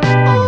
Oh.